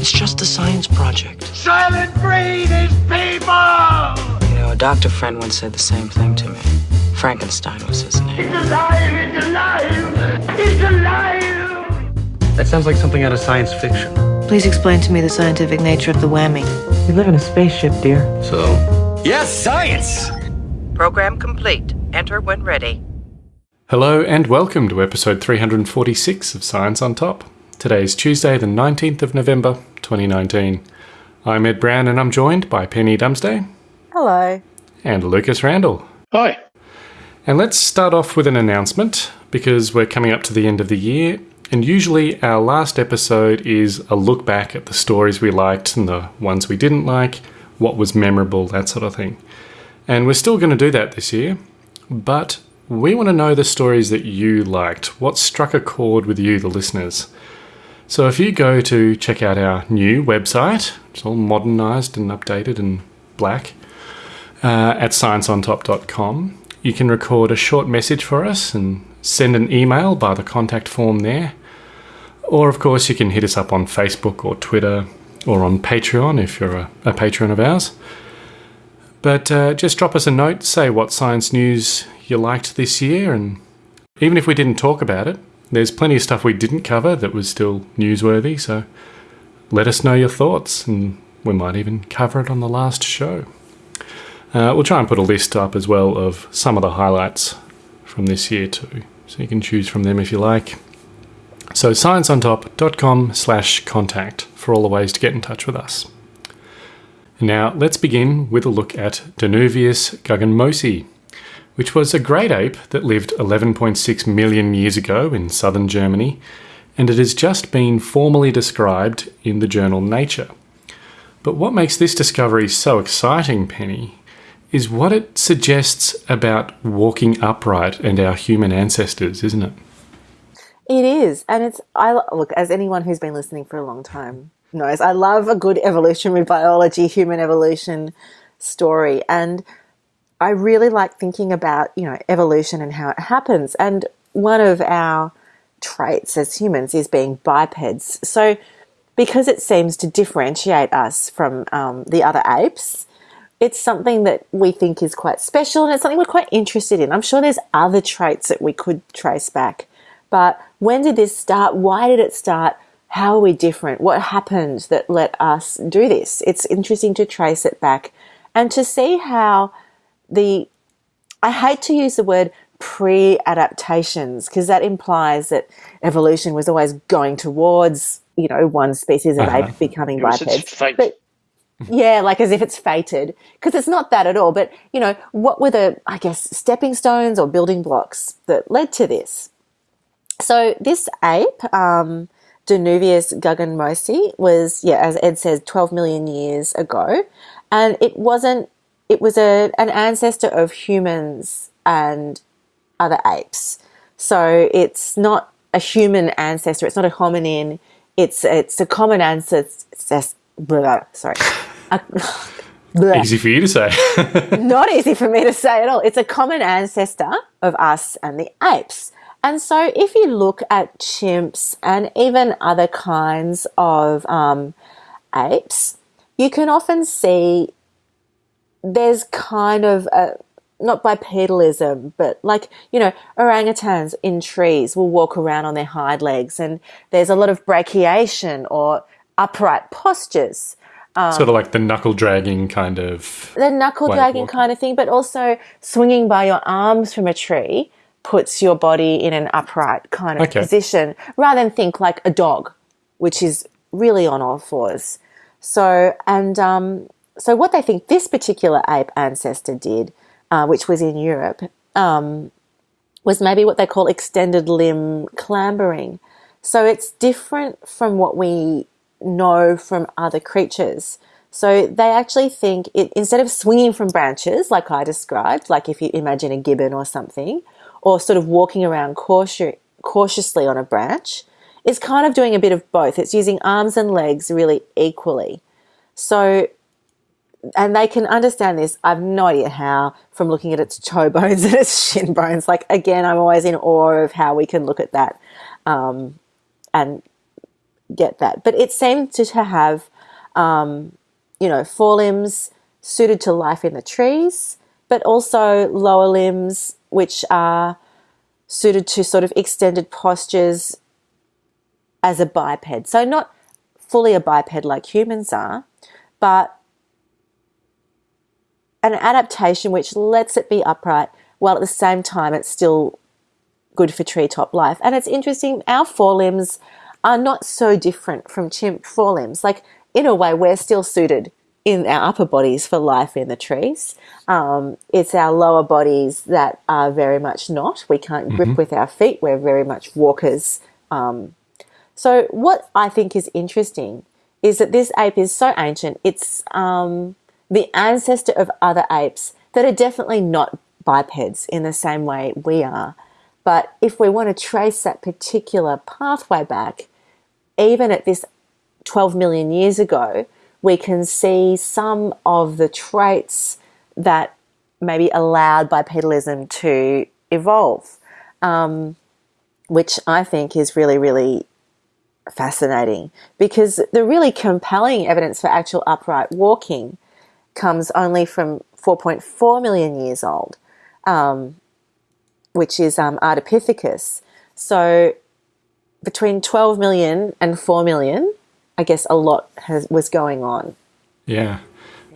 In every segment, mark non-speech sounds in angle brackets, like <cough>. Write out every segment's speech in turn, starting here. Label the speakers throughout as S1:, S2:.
S1: It's just a science project.
S2: Soylent Green is people!
S1: You know, a doctor friend once said the same thing to me. Frankenstein was his name.
S2: It's alive! It's alive! It's alive!
S3: That sounds like something out of science fiction.
S4: Please explain to me the scientific nature of the whammy.
S1: We live in a spaceship, dear.
S3: So? Yes, science!
S5: Program complete. Enter when ready.
S6: Hello and welcome to episode 346 of Science on Top. Today is Tuesday, the 19th of November, 2019. I'm Ed Brown and I'm joined by Penny Dumsday.
S7: Hello.
S6: And Lucas Randall.
S8: Hi.
S6: And let's start off with an announcement because we're coming up to the end of the year. And usually, our last episode is a look back at the stories we liked and the ones we didn't like, what was memorable, that sort of thing. And we're still going to do that this year, but we want to know the stories that you liked. What struck a chord with you, the listeners? So if you go to check out our new website, it's all modernized and updated and black, uh, at scienceontop.com, you can record a short message for us and send an email by the contact form there. Or, of course, you can hit us up on Facebook or Twitter or on Patreon if you're a, a patron of ours. But uh, just drop us a note, say what science news you liked this year, and even if we didn't talk about it, there's plenty of stuff we didn't cover that was still newsworthy, so let us know your thoughts, and we might even cover it on the last show. Uh, we'll try and put a list up as well of some of the highlights from this year too, so you can choose from them if you like. So scienceontop.com slash contact for all the ways to get in touch with us. Now let's begin with a look at Danuvius guggenmosi, which was a great ape that lived 11.6 million years ago in southern Germany, and it has just been formally described in the journal Nature. But what makes this discovery so exciting, Penny, is what it suggests about walking upright and our human ancestors, isn't it?
S7: It is, and it's I look as anyone who's been listening for a long time knows. I love a good evolutionary biology, human evolution story, and I really like thinking about you know evolution and how it happens. And one of our traits as humans is being bipeds. So, because it seems to differentiate us from um, the other apes, it's something that we think is quite special and it's something we're quite interested in. I'm sure there's other traits that we could trace back. But when did this start? Why did it start? How are we different? What happened that let us do this? It's interesting to trace it back and to see how the, I hate to use the word pre adaptations because that implies that evolution was always going towards, you know, one species of uh-huh. ape becoming bipeds. But <laughs> yeah, like as if it's fated, because it's not that at all. But you know, what were the, I guess, stepping stones or building blocks that led to this? So this ape, um, Danuvius guggenmosi, was yeah, as Ed says, twelve million years ago, and it wasn't. It was a an ancestor of humans and other apes. So it's not a human ancestor. It's not a hominin. It's it's a common ancestor. Blah, sorry. <laughs>
S6: easy for you to say. <laughs>
S7: Not easy for me to say at all. It's a common ancestor of us and the apes. And so, if you look at chimps and even other kinds of um, apes, you can often see there's kind of a, not bipedalism, but like, you know, orangutans in trees will walk around on their hind legs, and there's a lot of brachiation or upright postures.
S6: Um, sort of like the knuckle dragging kind of.
S7: The knuckle dragging kind of thing, but also swinging by your arms from a tree puts your body in an upright kind of okay. position rather than think like a dog, which is really on all fours. So, and um, so what they think this particular ape ancestor did, uh, which was in Europe, um, was maybe what they call extended limb clambering. So it's different from what we know from other creatures. So they actually think it, instead of swinging from branches, like I described, like if you imagine a gibbon or something, or sort of walking around cautious, cautiously on a branch, it's kind of doing a bit of both. It's using arms and legs really equally. So, and they can understand this. I've no idea how from looking at its toe <laughs> bones and its shin bones. Like, again, I'm always in awe of how we can look at that um, and get that. But it seemed to have, um, you know, forelimbs suited to life in the trees, but also lower limbs which are suited to sort of extended postures as a biped. So not fully a biped like humans are, but an adaptation which lets it be upright while at the same time it's still good for treetop life. And it's interesting, our forelimbs are not so different from chimp forelimbs. Like, in a way, we're still suited in our upper bodies for life in the trees. Um, it's our lower bodies that are very much not. We can't grip with our feet. We're very much walkers. Um, so, what I think is interesting is that this ape is so ancient. It's um, the ancestor of other apes that are definitely not bipeds in the same way we are. But if we want to trace that particular pathway back, even at this 12 million years ago, we can see some of the traits that maybe allowed bipedalism to evolve, um, which I think is really, really fascinating because the really compelling evidence for actual upright walking comes only from 4.4 million years old, um, which is um, Ardipithecus. So between 12 million and 4 million, I guess a lot has, was going on.
S6: Yeah.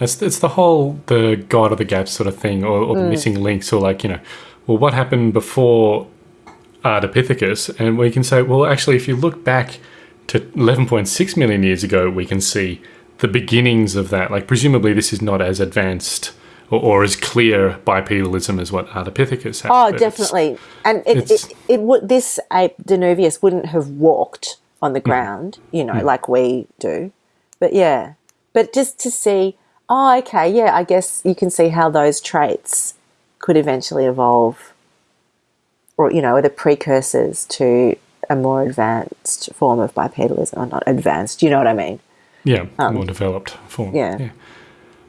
S6: It's, it's the whole the God of the Gap sort of thing, or, or the missing links, or like, you know, well, what happened before Ardipithecus? And we can say, well, actually, if you look back to 11.6 million years ago, we can see the beginnings of that. Like, presumably, this is not as advanced or, or as clear bipedalism as what Ardipithecus had.
S7: Oh, definitely. And it, it, it would this ape Danuvius wouldn't have walked on the mm. ground, you know, mm. like we do. But yeah, but just to see, oh, okay, yeah, I guess you can see how those traits could eventually evolve, or you know, are the precursors to a more advanced form of bipedalism, or not advanced. You know what I mean?
S6: Yeah, more developed form.
S7: Um, yeah.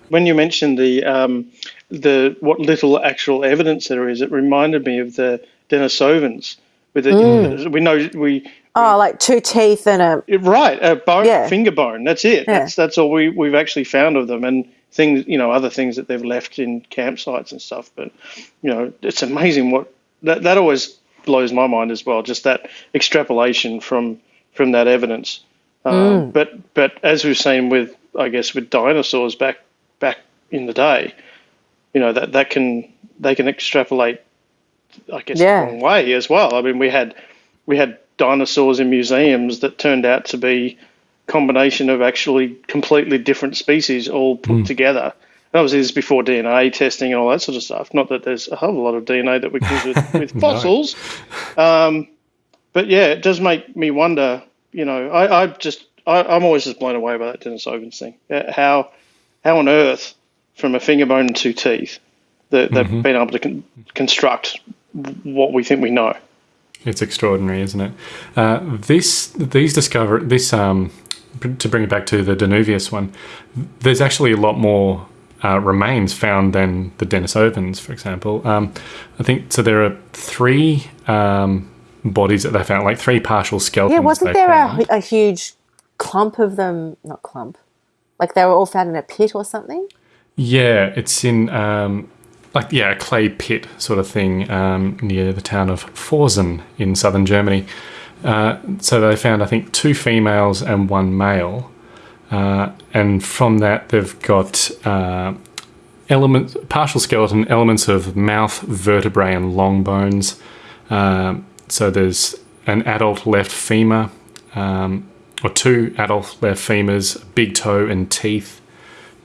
S8: when you mentioned the um, the what little actual evidence there is, it reminded me of the Denisovans. With the, we know we
S7: Oh, like two teeth and a
S8: right a bone
S7: Yeah.
S8: finger bone. That's it.
S7: Yeah.
S8: That's that's all we we've actually found of them and things you know other things that they've left in campsites and stuff. But you know it's amazing what that that always blows my mind as well. Just that extrapolation from from that evidence. Um, But but as we've seen with I guess with dinosaurs back back in the day, you know that that can they can extrapolate I guess
S7: Yeah.
S8: the wrong way as well. I mean we had we had dinosaurs in museums that turned out to be combination of actually completely different species all put together. And obviously, this is before DNA testing and all that sort of stuff. Not that there's a whole lot of DNA that we can <laughs> use with, with fossils. Um, but yeah, it does make me wonder. You know, I, I just I, I'm always just blown away by that Dennis Denisovans thing. Uh, How how on earth from a finger bone and two teeth that they've been able to con- construct what we think we know.
S6: It's extraordinary, isn't it? Uh, this these discover this um, to bring it back to the Danuvius one. There's actually a lot more uh, remains found than the Denisovans, for example. Um, I think so. There are three um, bodies that they found, like three partial skeletons.
S7: yeah. Wasn't there a, a huge clump of them? Not clump. Like they were all found in a pit or something.
S6: Yeah, it's in um, like yeah, a clay pit sort of thing um, near the town of Pforzen in southern Germany. Uh, so they found, I think, two females and one male, uh, and from that they've got uh, elements, partial skeleton elements of mouth, vertebrae, and long bones. Um, so there's an adult left femur, um, or two adult left femurs, a big toe, and teeth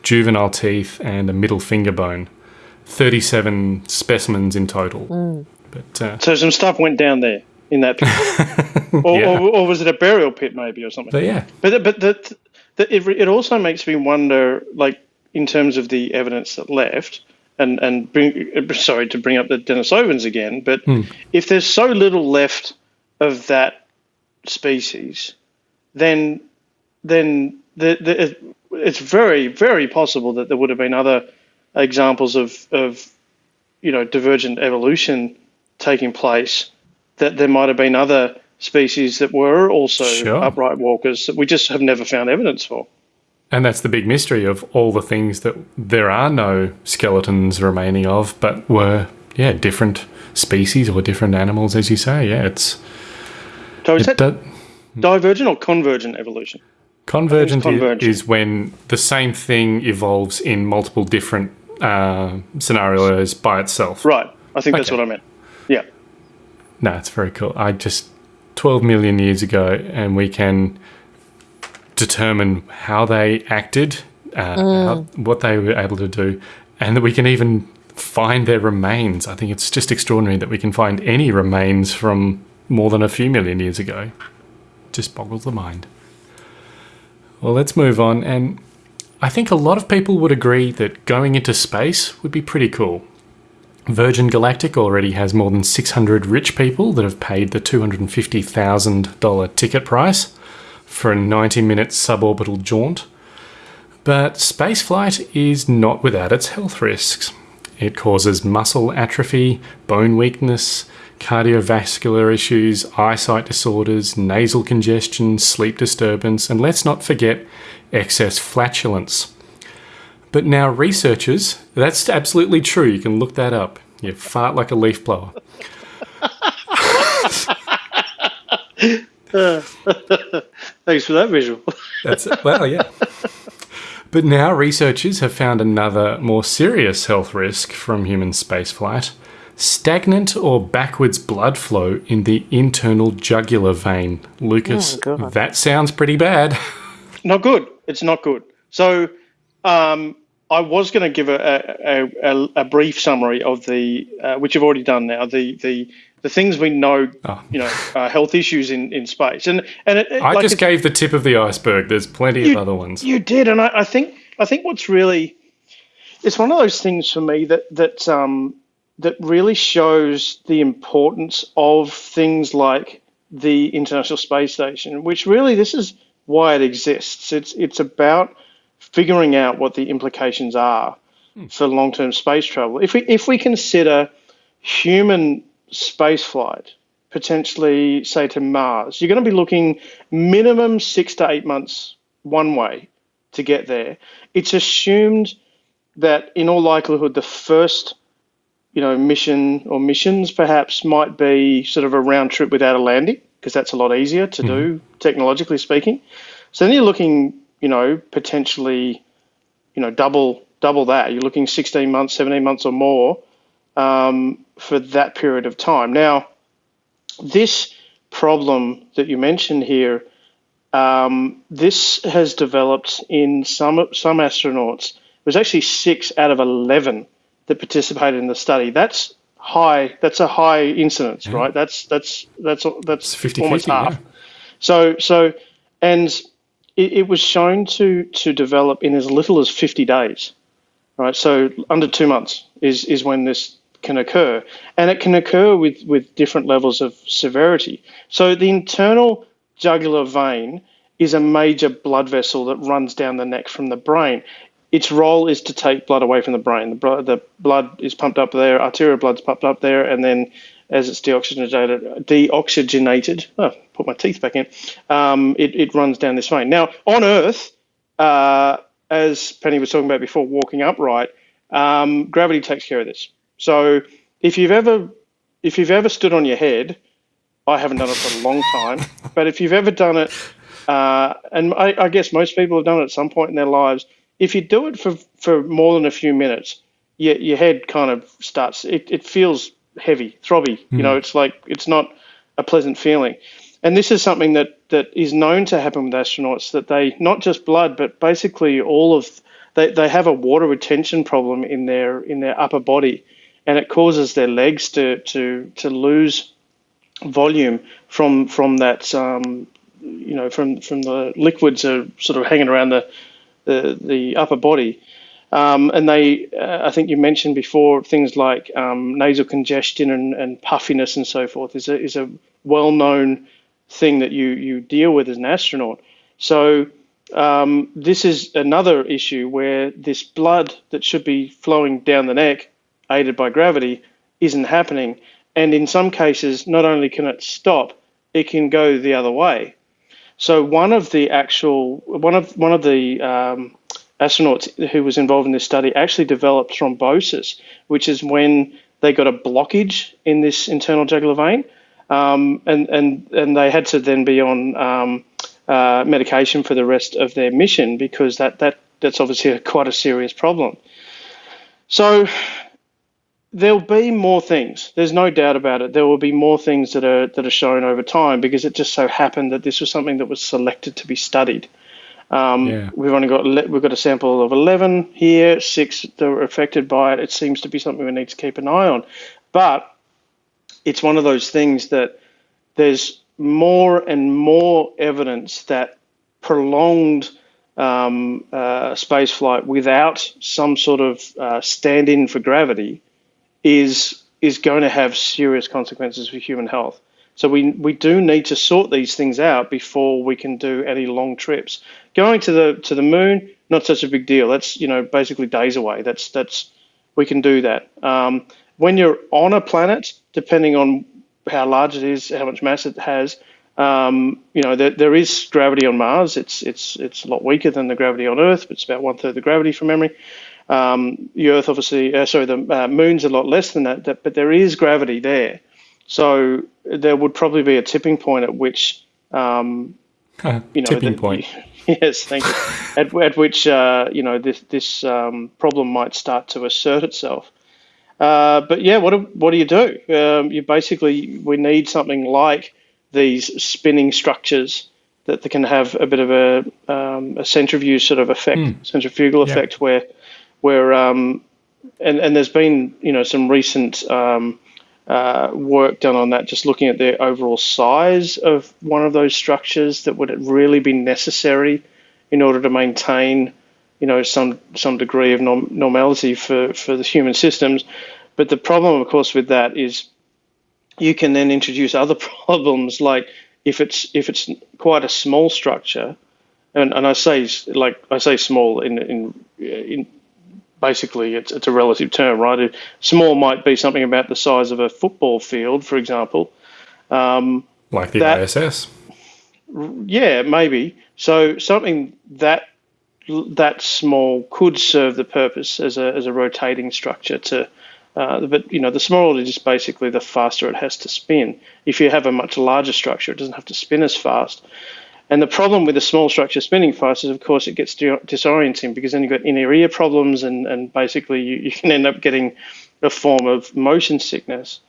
S6: juvenile teeth, and a middle finger bone. 37 specimens in total. But uh,
S8: So some stuff went down there in that pit, <laughs> or,
S6: Yeah.
S8: or, or was it a burial pit maybe or something?
S6: but yeah,
S8: But but the, the, it, it also makes me wonder, like in terms of the evidence that left, and and bring sorry to bring up the Denisovans again, but hmm. if there's so little left of that species, then then the, the, it's very very possible that there would have been other examples of of you know divergent evolution taking place. That there might have been other species that were also
S6: Sure.
S8: upright walkers that we just have never found evidence for.
S6: And that's the big mystery of all the things that there are no skeletons remaining of, but were, yeah, different species or different animals, as you say. Yeah, it's.
S8: So is
S6: It
S8: that divergent or convergent evolution?
S6: convergent,
S8: convergent.
S6: is when the same thing evolves in multiple different uh, scenarios by itself.
S8: Right. I think that's what I meant. Yeah.
S6: No, it's very cool. I just 12 million years ago, and we can determine how they acted, uh, how, what they were able to do, and that we can even find their remains. I think it's just extraordinary that we can find any remains from more than a few million years ago. Just boggles the mind. Well, let's move on. And I think a lot of people would agree that going into space would be pretty cool. Virgin Galactic already has more than 600 rich people that have paid the $250,000 ticket price for a 90 minute suborbital jaunt. But spaceflight is not without its health risks. It causes muscle atrophy, bone weakness, cardiovascular issues, eyesight disorders, nasal congestion, sleep disturbance, and let's not forget excess flatulence. But now, researchers, that's absolutely true. You can look that up. You fart like a leaf blower. <laughs> <laughs>
S8: Thanks for that visual. <laughs>
S6: That's well, yeah. But now researchers have found another more serious health risk from human spaceflight stagnant or backwards blood flow in the internal jugular vein. Lucas, that sounds pretty bad. <laughs>
S8: not good. It's not good. So, um, I was going to give a, a, a, a brief summary of the, uh, which I've already done now, the, the, the things we know,
S6: Oh.
S8: you know, uh, health issues in, in space. And, and it, it-
S6: I
S8: like
S6: just gave the tip of the iceberg. There's plenty
S8: you,
S6: of other ones.
S8: You did, and I, I think I think what's really it's one of those things for me that that um, that really shows the importance of things like the International Space Station, which really this is why it exists. It's it's about figuring out what the implications are for long-term space travel. If we if we consider human spaceflight potentially say to Mars, you're going to be looking minimum six to eight months one way to get there. It's assumed that in all likelihood the first you know mission or missions perhaps might be sort of a round trip without a landing because that's a lot easier to do mm-hmm. technologically speaking. So then you're looking, you know, potentially, you know, double double that. You're looking 16 months, 17 months or more um, for that period of time. Now, this problem that you mentioned here, um, this has developed in some some astronauts. It was actually six out of 11 that participated in the study. That's high. That's a high incidence, right? That's that's that's that's
S6: 50
S8: almost
S6: 50.
S8: half.
S6: Yeah.
S8: So so, and it, it was shown to to develop in as little as 50 days, right? So under two months is is when this can occur, and it can occur with with different levels of severity. So the internal jugular vein is a major blood vessel that runs down the neck from the brain. Its role is to take blood away from the brain. The, the blood is pumped up there, arterial blood's pumped up there, and then as it's deoxygenated, deoxygenated, oh, put my teeth back in, um, it, it runs down this vein. Now, on Earth, uh, as Penny was talking about before, walking upright, um, gravity takes care of this. So if you've ever if you've ever stood on your head, I haven't done it for a long time, <laughs> but if you've ever done it, uh, and I, I guess most people have done it at some point in their lives, if you do it for, for more than a few minutes, your, your head kind of starts, it, it feels heavy, throbby. You know, it's like, it's not a pleasant feeling. And this is something that, that is known to happen with astronauts that they, not just blood, but basically all of, they, they have a water retention problem in their, in their upper body. And it causes their legs to, to, to lose volume from from that um, you know from from the liquids are sort of hanging around the the, the upper body. Um, and they, uh, I think you mentioned before, things like um, nasal congestion and, and puffiness and so forth is a, is a well known thing that you, you deal with as an astronaut. So, um, this is another issue where this blood that should be flowing down the neck, aided by gravity, isn't happening. And in some cases, not only can it stop, it can go the other way. So one of the actual one of one of the um, astronauts who was involved in this study actually developed thrombosis, which is when they got a blockage in this internal jugular vein, um, and and and they had to then be on um, uh, medication for the rest of their mission because that that that's obviously a, <laughs> quite a serious problem. So there'll be more things. There's no doubt about it. There will be more things that are that are shown over time because it just so happened that this was something that was selected to be studied. Um,
S6: Yeah.
S8: We've only got we've got a sample of 11 here, six that were affected by it. It seems to be something we need to keep an eye on, but it's one of those things that there's more and more evidence that prolonged um, uh, space flight without some sort of uh, stand-in for gravity is is going to have serious consequences for human health. So we we do need to sort these things out before we can do any long trips. Going to the to the moon, not such a big deal. That's you know basically days away. That's that's we can do that. Um, when you're on a planet, depending on how large it is, how much mass it has, um, you know there, there is gravity on Mars. It's it's it's a lot weaker than the gravity on Earth, but it's about one third the gravity from memory. Um, the Earth, obviously, uh, sorry, the uh, Moon's a lot less than that, that, but there is gravity there. So there would probably be a tipping point at which, um, <laughs> you know,
S6: Tipping
S8: the- <laughs>
S6: point.
S8: yes, thank you. at, at which, uh, you know, this this um, problem might start to assert itself. Uh, but yeah, what do, what do you do? Um, you basically we need something like these spinning structures that, that can have a bit of a, um, a centrifuge sort of effect, centrifugal
S6: Yeah.
S8: effect, where where um, and and there's been you know some recent um, uh, work done on that, just looking at the overall size of one of those structures that would really be necessary in order to maintain, you know, some some degree of norm- normality for for the human systems. But the problem, of course, with that is you can then introduce other <laughs> problems, like if it's if it's quite a small structure, and, and I say like I say small in in in basically it's it's a relative term, right? Small might be something about the size of a football field, for example. Um,
S6: Like the
S8: That-
S6: ISS.
S8: yeah, maybe. So something that that small could serve the purpose as a as a rotating structure to. Uh, but you know, the smaller it is basically the faster it has to spin. If you have a much larger structure, it doesn't have to spin as fast. And the problem with a small structure spinning fast is, of course, it gets disorienting because then you've got inner ear problems, and, and basically you, you can end up getting a form of motion sickness.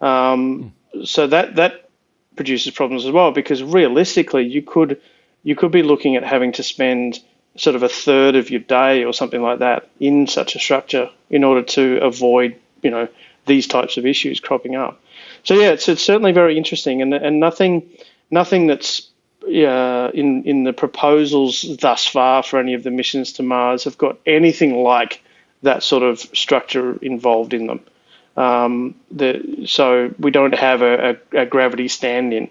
S8: Um, so that that produces problems as well because realistically you could you could be looking at having to spend sort of a third of your day or something like that in such a structure in order to avoid you know these types of issues cropping up. So yeah, it's it's certainly very interesting and and nothing nothing that's in in the proposals thus far for any of the missions to Mars have got anything like that sort of structure involved in them. Um, the, so we don't have a, a, a gravity stand-in.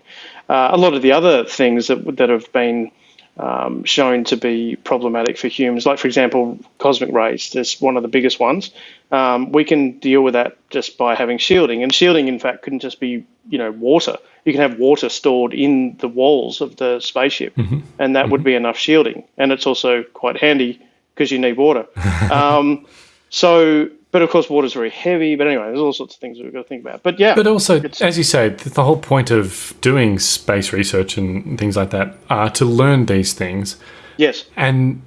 S8: Uh, a lot of the other things that that have been um, shown to be problematic for humans, like for example, cosmic rays. That's one of the biggest ones. Um, we can deal with that just by having shielding, and shielding, in fact, couldn't just be you know water. You can have water stored in the walls of the spaceship, and that would be enough shielding. And it's also quite handy because you need water. <laughs> um, so, but of course, water's very heavy. But anyway, there's all sorts of things we've got to think about. But yeah,
S6: But also, as you say, the whole point of doing space research and things like that are to learn these things.
S8: yes,
S6: And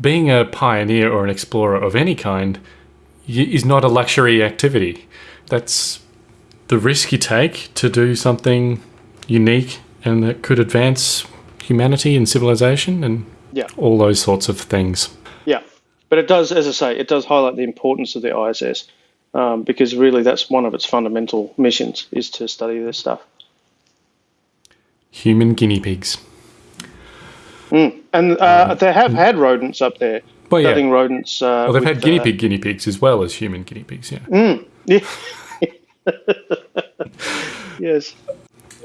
S6: being a pioneer or an explorer of any kind is not a luxury activity. That's the risk you take to do something unique and that could advance humanity and civilization and
S8: yeah.
S6: all those sorts of things.
S8: But it does, as I say, it does highlight the importance of the ISS um, because really that's one of its fundamental missions is to study this stuff.
S6: Human guinea pigs.
S8: And uh, they have had rodents up there,
S6: Well, yeah.
S8: studying rodents. Uh,
S6: Well, they've
S8: with,
S6: had guinea
S8: uh,
S6: pig guinea pigs as well as human guinea pigs, yeah.
S8: Yeah. <laughs> yes.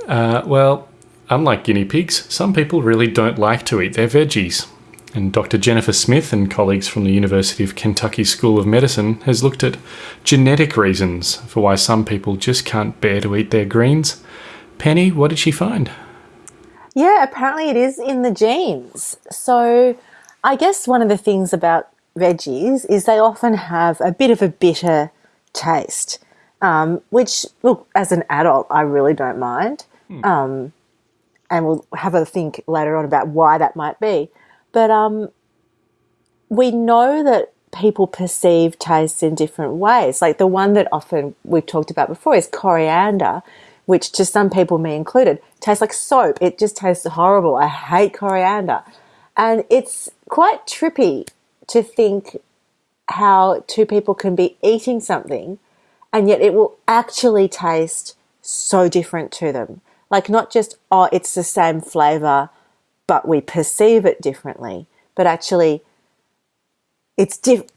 S6: Uh, well, unlike guinea pigs, some people really don't like to eat their veggies. And Dr. Jennifer Smith and colleagues from the University of Kentucky School of Medicine has looked at genetic reasons for why some people just can't bear to eat their greens. Penny, what did she find?
S7: Yeah, apparently it is in the genes. So I guess one of the things about veggies is they often have a bit of a bitter taste, um, which, look, as an adult, I really don't mind. Um, and we'll have a think later on about why that might be. But um, we know that people perceive tastes in different ways. Like the one that often we've talked about before is coriander, which to some people, me included, tastes like soap. It just tastes horrible. I hate coriander. And it's quite trippy to think how two people can be eating something and yet it will actually taste so different to them. Like, not just, oh, it's the same flavor, but we perceive it differently, but actually, it's diff-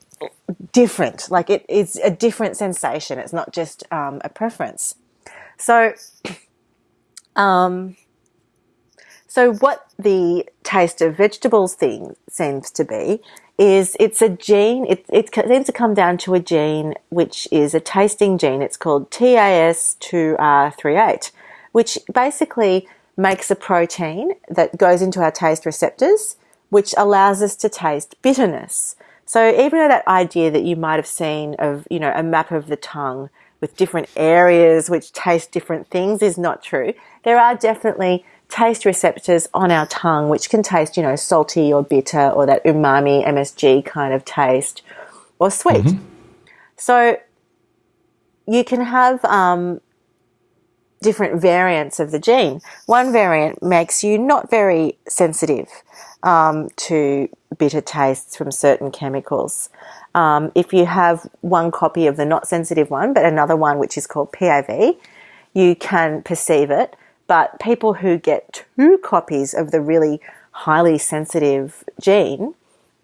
S7: different. Like, it, it's a different sensation. It's not just um, a preference. So, <clears throat> um, so what the taste of vegetables thing seems to be is it's a gene. It, it seems to come down to a gene which is a tasting gene. It's called TAS2R38, which basically makes a protein that goes into our taste receptors, which allows us to taste bitterness. So even though that idea that you might have seen of, you know, a map of the tongue with different areas which taste different things is not true. There are definitely taste receptors on our tongue which can taste, you know, salty or bitter or that umami, MSG kind of taste or sweet. So you can have um, different variants of the gene. One variant makes you not very sensitive um, to bitter tastes from certain chemicals. Um, if you have one copy of the not sensitive one, but another one which is called PAV, you can perceive it. But people who get two copies of the really highly sensitive gene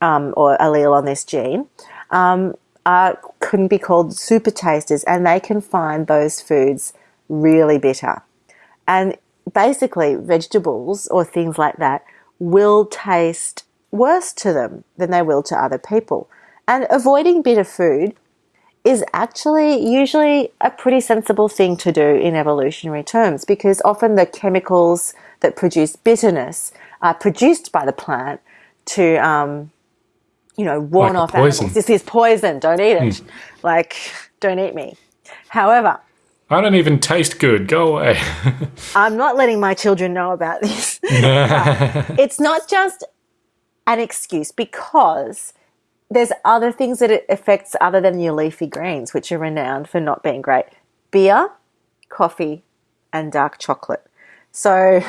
S7: um, or allele on this gene um, are, can be called super tasters, and they can find those foods really bitter. And basically, vegetables or things like that will taste worse to them than they will to other people. And avoiding bitter food is actually usually a pretty sensible thing to do in evolutionary terms because often the chemicals that produce bitterness are produced by the plant to, um, you know, warn
S6: Like
S7: off
S6: poison.
S7: animals. This is poison. Don't eat it. Like, don't eat me. However,
S6: I don't even taste good. Go away. <laughs>
S7: I'm not letting my children know about this. <laughs> it's not just an excuse because there's other things that it affects other than your leafy greens, which are renowned for not being great. Beer, coffee, and dark chocolate. So,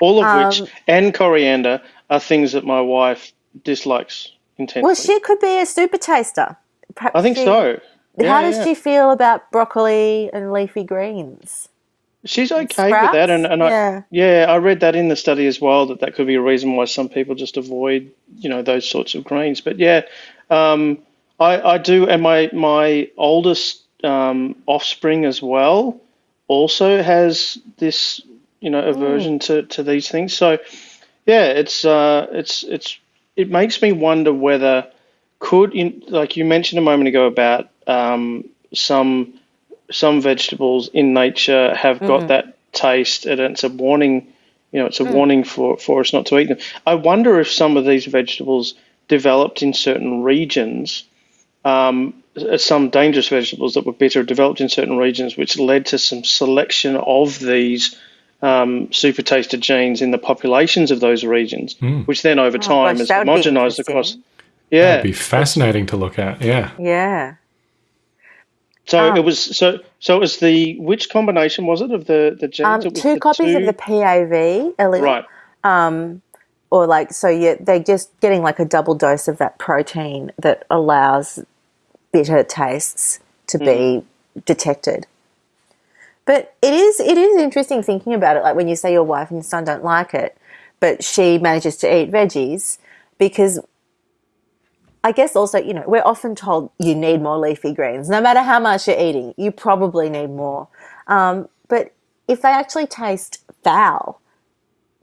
S8: All of
S7: Um,
S8: which and coriander are things that my wife dislikes intensely.
S7: well, she could be a super taster. Perhaps
S8: I think
S7: she-
S8: so.
S7: How does
S8: yeah.
S7: she feel about broccoli and leafy greens?
S8: She's okay
S7: sprouts?
S8: with that, and, and I
S7: Yeah.
S8: yeah, I read that in the study as well that that could be a reason why some people just avoid you know those sorts of greens. But yeah, um, I I do, and my my oldest um, offspring as well also has this you know aversion to to these things. So yeah, it's uh it's it's it makes me wonder whether could in like you mentioned a moment ago about um, some some vegetables in nature have got that taste and it's a warning you know it's a warning for for us not to eat them. I wonder if some of these vegetables developed in certain regions um, uh, some dangerous vegetables that were bitter developed in certain regions which led to some selection of these um, super taster genes in the populations of those regions which then over time
S7: gosh,
S8: is
S7: that
S8: homogenized across
S7: interesting.
S8: Yeah
S6: It'd be fascinating to look at. Yeah.
S7: Yeah.
S8: So
S7: Um,
S8: it was so so it was the which combination was it of the the genes?
S7: Um,
S8: It was
S7: two
S8: the
S7: copies of the PAV allele.
S8: right.
S7: or like so you they're just getting like a double dose of that protein that allows bitter tastes to be detected but it is it is interesting thinking about it like when you say your wife and your son don't like it but she manages to eat veggies because I guess also, you know, we're often told you need more leafy greens. No matter how much you're eating, you probably need more. Um, but if they actually taste foul,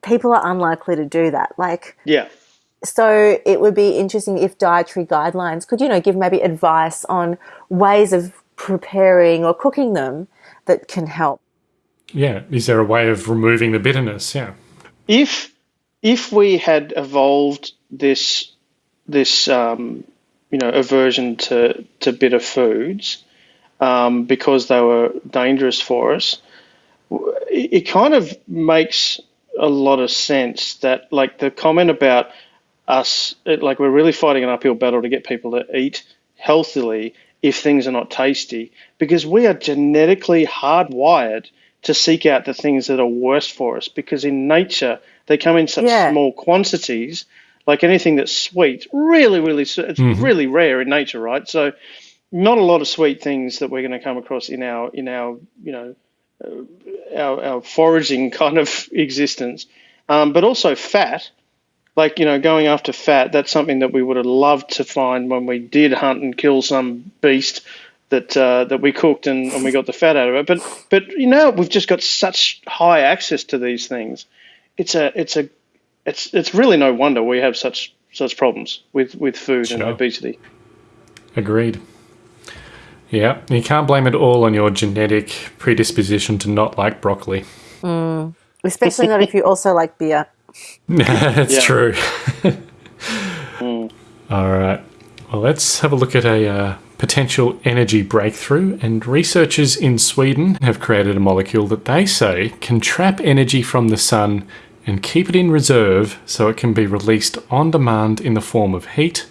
S7: people are unlikely to do that. Like,
S8: Yeah.
S7: so it would be interesting if dietary guidelines could, you know, give maybe advice on ways of preparing or cooking them that can help.
S6: Yeah. Is there a way of removing the bitterness? Yeah.
S8: if if we had evolved this this um, you know aversion to to bitter foods um, because they were dangerous for us, it, it kind of makes a lot of sense that like the comment about us it, like we're really fighting an uphill battle to get people to eat healthily if things are not tasty because we are genetically hardwired to seek out the things that are worst for us because in nature they come in such
S7: Yeah.
S8: small quantities like anything that's sweet really really s- it's really rare in nature right? So not a lot of sweet things that we're going to come across in our in our you know uh, our, our foraging <laughs> kind of existence. Um, but also fat. Like you know going after fat that's something that we would have loved to find when we did hunt and kill some beast that uh, that we cooked and, and we got the fat out of it. But but you know we've just got such high access to these things. It's a it's a it's it's really no wonder we have such such problems with with food and obesity
S6: Agreed. Yeah. You can't blame it all on your genetic predisposition to not like broccoli.
S7: Especially not if you also like beer. <laughs>
S6: That's
S8: Yeah.
S6: true. <laughs> All right. Well, let's have a look at a uh, potential energy breakthrough. And researchers in Sweden have created a molecule that they say can trap energy from the sun and keep it in reserve so it can be released on demand in the form of heat,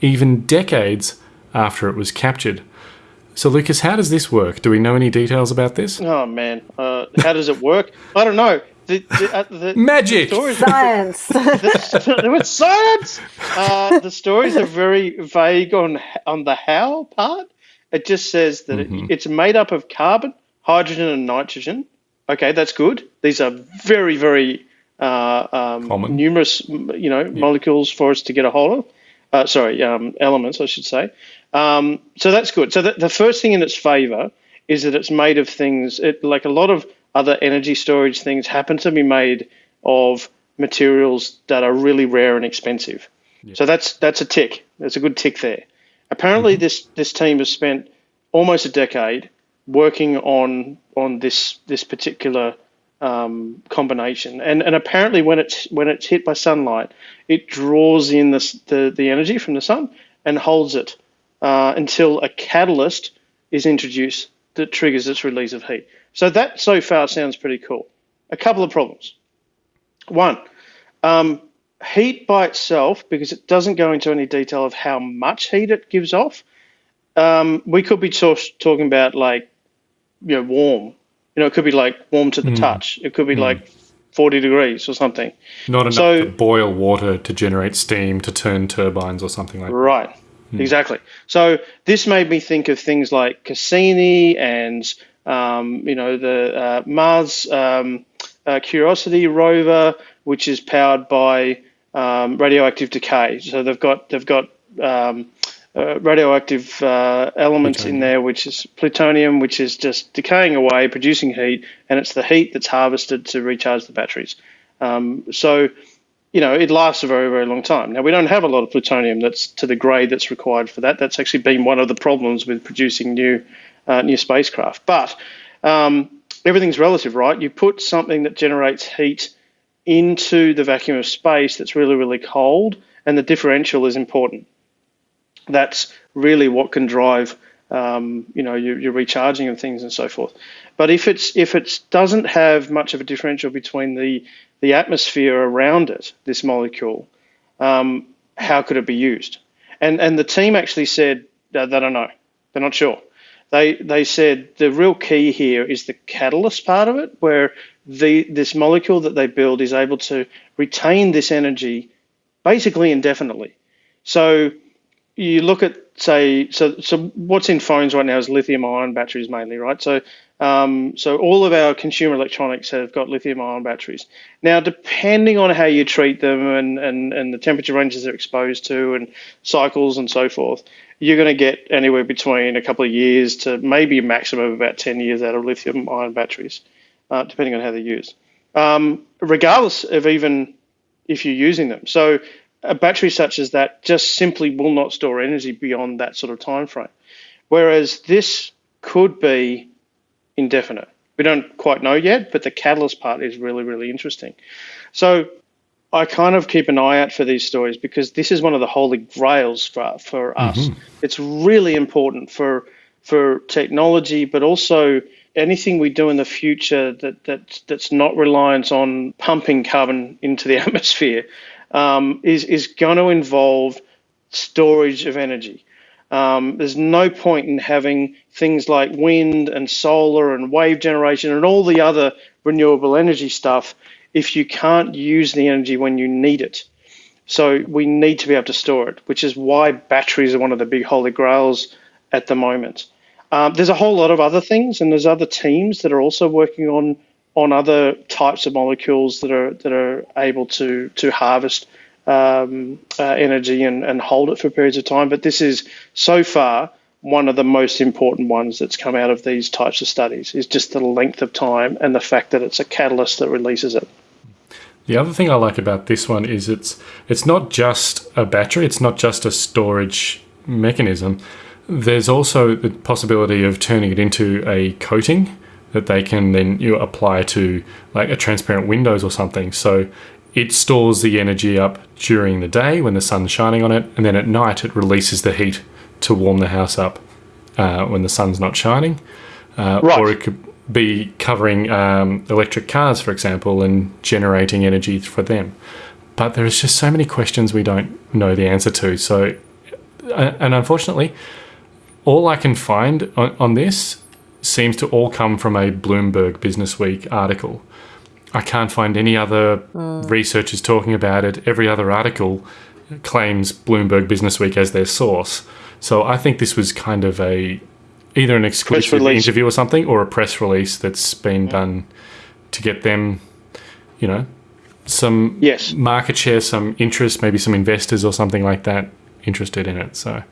S6: even decades after it was captured. So, Lucas, how does this work? Do we know any details about this?
S8: oh man uh, how does it work i don't know the, the, uh, the
S6: Magic!
S8: stories
S7: Science. <laughs>
S8: with science. Uh, the stories are very vague on on the how part. It just says that it, it's made up of carbon, hydrogen, and nitrogen. Okay, that's good. These are very very um, numerous, you know, molecules for us to get a hold of. Uh, sorry, um, elements, I should say. Um, so that's good. So the, the first thing in its favour is that it's made of things. It, like a lot of other energy storage things happen to be made of materials that are really rare and expensive. So that's that's a tick. That's a good tick there. Apparently, this this team has spent almost a decade working on on this this particular um, combination, and and apparently when it's when it's hit by sunlight, it draws in the the, the energy from the sun and holds it uh, until a catalyst is introduced that triggers its release of heat. So that so far sounds pretty cool. A couple of problems. One, um, heat by itself, because it doesn't go into any detail of how much heat it gives off. Um, we could be talk- talking about like, you know, warm. You know, it could be like warm to the touch. It could be like 40 degrees or something.
S6: Not enough
S8: So-
S6: to boil water to generate steam to turn turbines or something like that.
S8: Right. Exactly. So this made me think of things like Cassini and um, you know the uh, Mars um, uh, Curiosity rover, which is powered by um, radioactive decay. So they've got they've got um, uh, radioactive uh, elements in there, which is plutonium, which is just decaying away, producing heat, and it's the heat that's harvested to recharge the batteries. Um, so you know, it lasts a very, very long time. Now, we don't have a lot of plutonium that's to the grade that's required for that. That's actually been one of the problems with producing new, uh, new spacecraft. But um, everything's relative, right? You put something that generates heat into the vacuum of space that's really, really cold, and the differential is important. That's really what can drive, um, you know, your, your recharging of things and so forth. But if it's if it doesn't have much of a differential between the the atmosphere around it, this molecule, um, how could it be used? And and the team actually said they don't know. They're not sure. They they said the real key here is the catalyst part of it, where the this molecule that they build is able to retain this energy basically indefinitely. So you look at say so so what's in phones right now is lithium ion batteries mainly right? So um, so all of our consumer electronics have got lithium ion batteries. Now depending on how you treat them and, and, and the temperature ranges they're exposed to and cycles and so forth you're going to get anywhere between a couple of years to maybe a maximum of about 10 years out of lithium ion batteries uh, depending on how they're used um, regardless of even if you're using them. So a battery such as that just simply will not store energy beyond that sort of time frame. Whereas this could be indefinite. We don't quite know yet, but the catalyst part is really, really interesting. So I kind of keep an eye out for these stories because this is one of the holy grails for, for us. Mm-hmm. It's really important for for technology, but also anything we do in the future that, that that's not reliance on pumping carbon into the <laughs> atmosphere um, is is going to involve storage of energy. Um, there's no point in having things like wind and solar and wave generation and all the other renewable energy stuff if you can't use the energy when you need it. So we need to be able to store it, which is why batteries are one of the big holy grails at the moment. Um, there's a whole lot of other things, and there's other teams that are also working on on other types of molecules that are that are able to to harvest um, uh, energy and, and hold it for periods of time. But this is so far one of the most important ones that's come out of these types of studies is just the length of time and the fact that it's a catalyst that releases it.
S6: The other thing I like about this one is it's it's not just a battery, it's not just a storage mechanism. There's also the possibility of turning it into a coating that they can then you apply to like a transparent windows or something. So it stores the energy up during the day when the sun's shining on it, and then at night it releases the heat to warm the house up uh, when the sun's not shining. Uh,
S8: Right.
S6: Or it could be covering um, electric cars, for example, and generating energy for them. But there's just so many questions we don't know the answer to. So, uh, and unfortunately, all I can find on, on this seems to all come from a Bloomberg Business Week article. I can't find any other researchers talking about it. Every other article claims Bloomberg Business Week as their source. So I think this was kind of a either an exclusive interview or something, or a press release that's been done to get them, you know, some
S8: Yes.
S6: market share, some interest, maybe some investors or something like that interested in it. So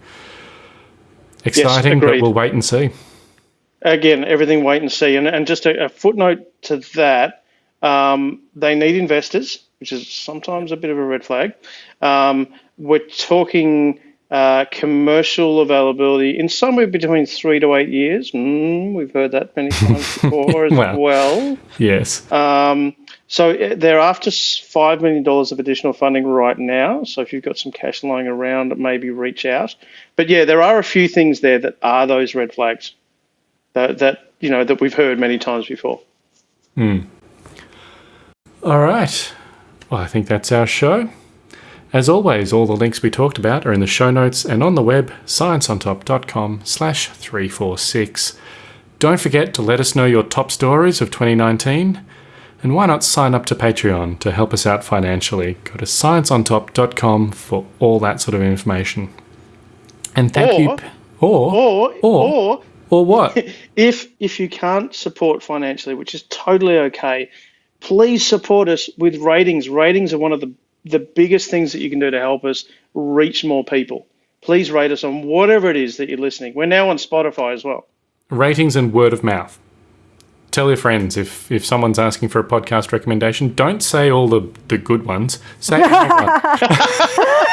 S6: exciting, but we'll wait and see.
S8: Again, everything wait and see. And, and just a, a footnote to that, um, they need investors, which is sometimes a bit of a red flag. Um, we're talking uh, commercial availability in somewhere between three to eight years. Mm, we've heard that many times <laughs> before as
S6: Wow.
S8: well.
S6: Yes.
S8: Um, so uh, they're after five million dollars of additional funding right now. So if you've got some cash lying around, maybe reach out. But yeah, there are a few things there that are those red flags that, that you know that we've heard many times before. Hmm.
S6: All right. Well, I think that's our show. As always, all the links we talked about are in the show notes and on the web, scienceontop.com slash 346. Don't forget to let us know your top stories of 2019. And why not sign up to Patreon to help us out financially? Go to scienceontop.com for all that sort of information. And thank you.
S8: Or-
S6: p- Or,
S8: Or
S6: Or-
S8: or
S6: or what? <laughs>
S8: if if you can't support financially, which is totally okay, please support us with ratings. Ratings are one of the the biggest things that you can do to help us reach more people. Please rate us on whatever it is that you're listening. We're now on Spotify as well.
S6: ratings and word of mouth. Tell your friends if if someone's asking for a podcast recommendation, don't say all the, the good ones. Say. <laughs>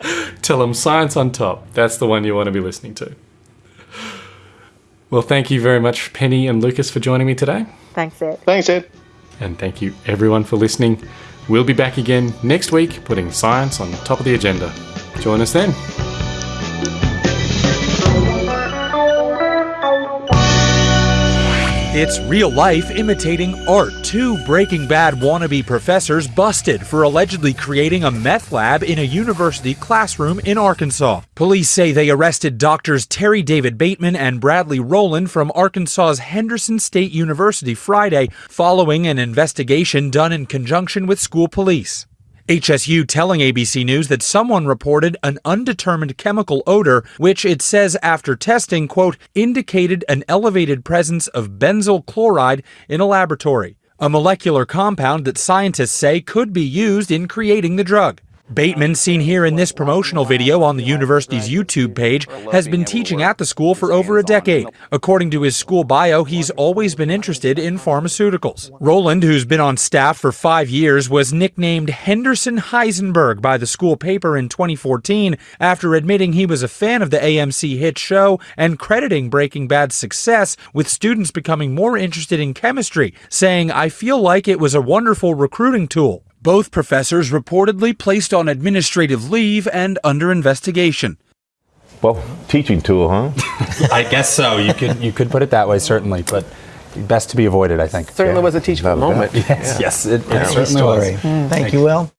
S6: <laughs> Tell them science on top. That's the one you want to be listening to. Well, thank you very much, Penny and Lucas, for joining me today.
S7: Thanks, Ed.
S8: Thanks, Ed.
S6: And thank you, everyone, for listening. We'll be back again next week, putting science on the top of the agenda. Join us then.
S9: It's real life imitating art. Two Breaking Bad wannabe professors busted for allegedly creating a meth lab in a university classroom in Arkansas. Police say they arrested doctors Terry David Bateman and Bradley Rowland from Arkansas's Henderson State University Friday following an investigation done in conjunction with school police. HSU telling ABC News that someone reported an undetermined chemical odor, which it says after testing, quote, indicated an elevated presence of benzyl chloride in a laboratory, a molecular compound that scientists say could be used in creating the drug. Bateman, seen here in this promotional video on the university's YouTube page, has been teaching at the school for over a decade. According to his school bio, he's always been interested in pharmaceuticals. Rowland, who's been on staff for five years, was nicknamed Henderson Heisenberg by the school paper in 2014 after admitting he was a fan of the AMC hit show and crediting Breaking Bad's success with students becoming more interested in chemistry, saying, I feel like it was a wonderful recruiting tool. Both professors reportedly placed on administrative leave and under investigation.
S10: Well, teaching tool, huh? <laughs>
S11: I guess so. You could you could put it that way, certainly, but best to be avoided, I think.
S3: Certainly was a teachable moment.
S11: Yes, yes, it, it
S3: Yeah.
S11: certainly was. Mm.
S12: Thank you, Will.